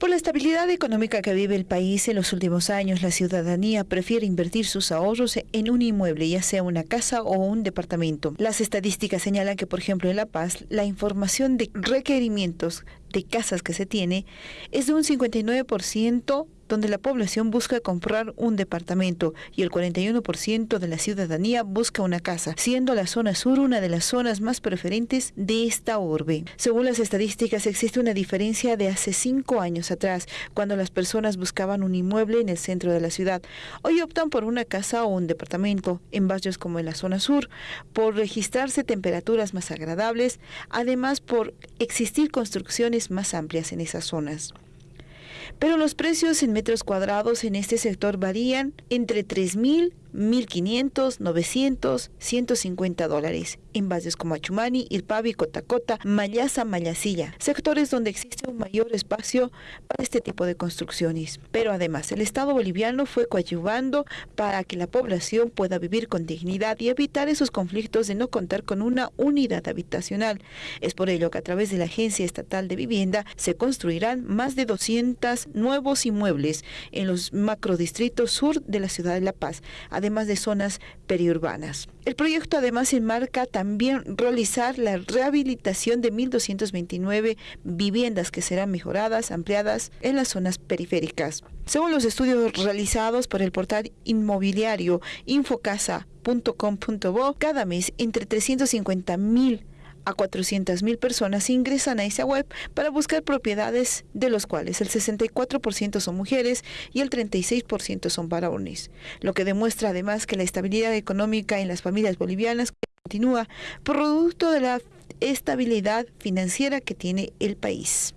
Por la estabilidad económica que vive el país en los últimos años, la ciudadanía prefiere invertir sus ahorros en un inmueble, ya sea una casa o un departamento. Las estadísticas señalan que, por ejemplo, en La Paz, la información de requerimientos de casas que se tiene es de un 59% donde la población busca comprar un departamento y el 41% de la ciudadanía busca una casa, siendo la zona sur una de las zonas más preferentes de esta urbe. Según las estadísticas, existe una diferencia de hace cinco años atrás, cuando las personas buscaban un inmueble en el centro de la ciudad. Hoy optan por una casa o un departamento en barrios como en la zona sur, por registrarse temperaturas más agradables, además por existir construcciones más amplias en esas zonas pero los precios en metros cuadrados en este sector varían entre 3.000 1.500, 900, 150 dólares en bases como Achumani, Irpavi, Cotacota, Mayasa, Mayasilla, sectores donde existe un mayor espacio para este tipo de construcciones. Pero además, el Estado boliviano fue coadyuvando para que la población pueda vivir con dignidad y evitar esos conflictos de no contar con una unidad habitacional. Es por ello que a través de la Agencia Estatal de Vivienda se construirán más de 200 nuevos inmuebles en los macrodistritos sur de la ciudad de La Paz además de zonas periurbanas. El proyecto además enmarca también realizar la rehabilitación de 1.229 viviendas que serán mejoradas, ampliadas en las zonas periféricas. Según los estudios realizados por el portal inmobiliario infocasa.com.bo, cada mes entre 350.000 a 400.000 personas ingresan a esa web para buscar propiedades de los cuales el 64% son mujeres y el 36% son varones, lo que demuestra además que la estabilidad económica en las familias bolivianas continúa producto de la estabilidad financiera que tiene el país.